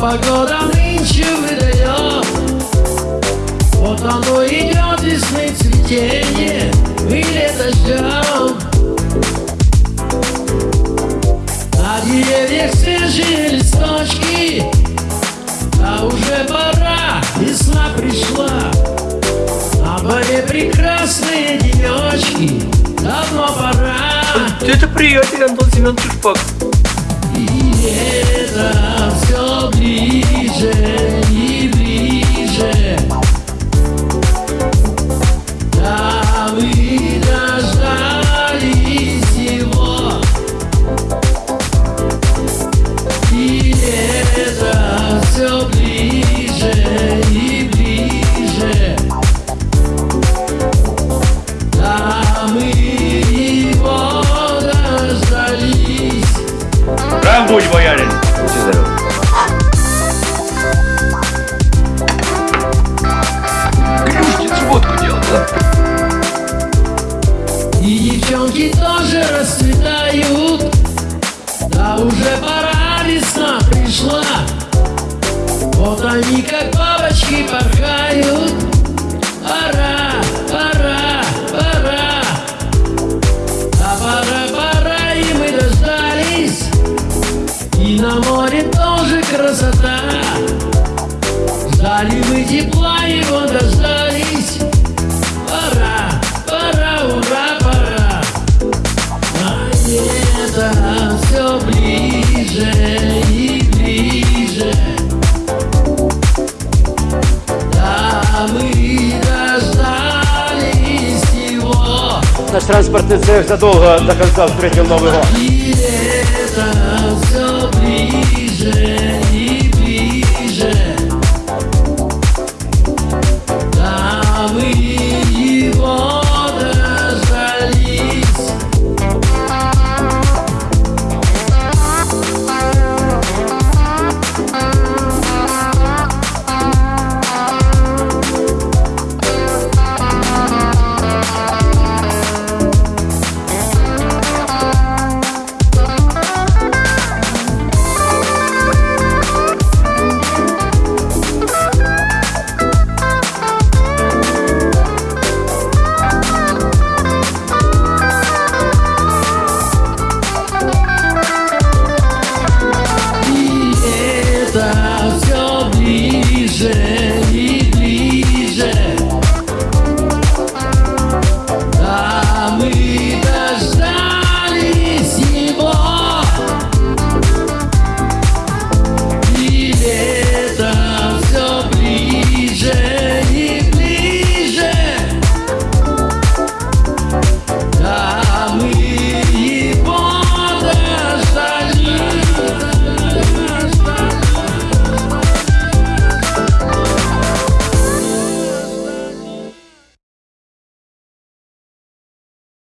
погода нынче выдает. Вот оно идет весны цветение Мы лето ждем На деревьях свежие листочки А уже пора, весна пришла. На море прекрасные денечки Давно пора. Это приятель Антон Семен Шишпак. И лето все ближе будь, боярин. Будьте здоровы. Клюшкин водку делал, да? И девчонки тоже расцветают Да уже пора, весна пришла Вот они как бабочки порхают на море тоже красота. Ждали мы тепла, его дождались. Пора, пора, ура, пора. А лето все ближе и ближе. Да, мы дождались его. Наш транспортный цех задолго до конца встретил Новый год.